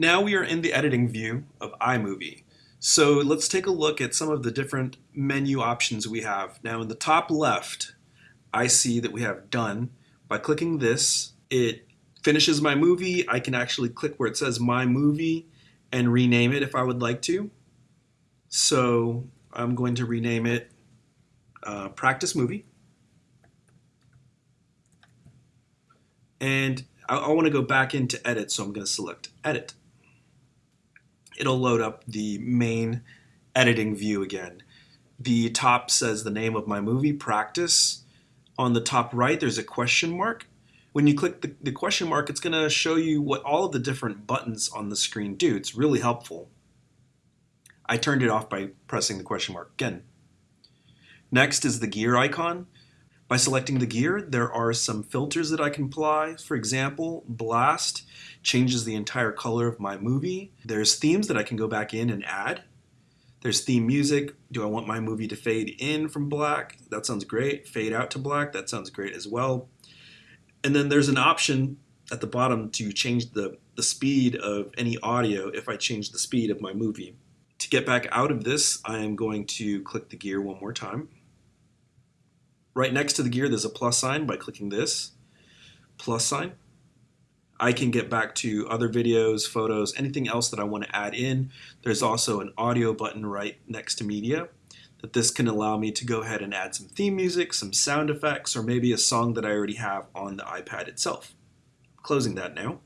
Now we are in the editing view of iMovie. So let's take a look at some of the different menu options we have. Now in the top left, I see that we have done. By clicking this, it finishes my movie. I can actually click where it says my movie and rename it if I would like to. So I'm going to rename it uh, Practice Movie. And I, I want to go back into Edit, so I'm going to select Edit it'll load up the main editing view again. The top says the name of my movie, Practice. On the top right, there's a question mark. When you click the, the question mark, it's going to show you what all of the different buttons on the screen do. It's really helpful. I turned it off by pressing the question mark again. Next is the gear icon. By selecting the gear, there are some filters that I can apply. For example, Blast changes the entire color of my movie. There's themes that I can go back in and add. There's theme music. Do I want my movie to fade in from black? That sounds great. Fade out to black? That sounds great as well. And then there's an option at the bottom to change the, the speed of any audio if I change the speed of my movie. To get back out of this, I am going to click the gear one more time. Right next to the gear, there's a plus sign by clicking this plus sign. I can get back to other videos, photos, anything else that I want to add in. There's also an audio button right next to media that this can allow me to go ahead and add some theme music, some sound effects, or maybe a song that I already have on the iPad itself. Closing that now.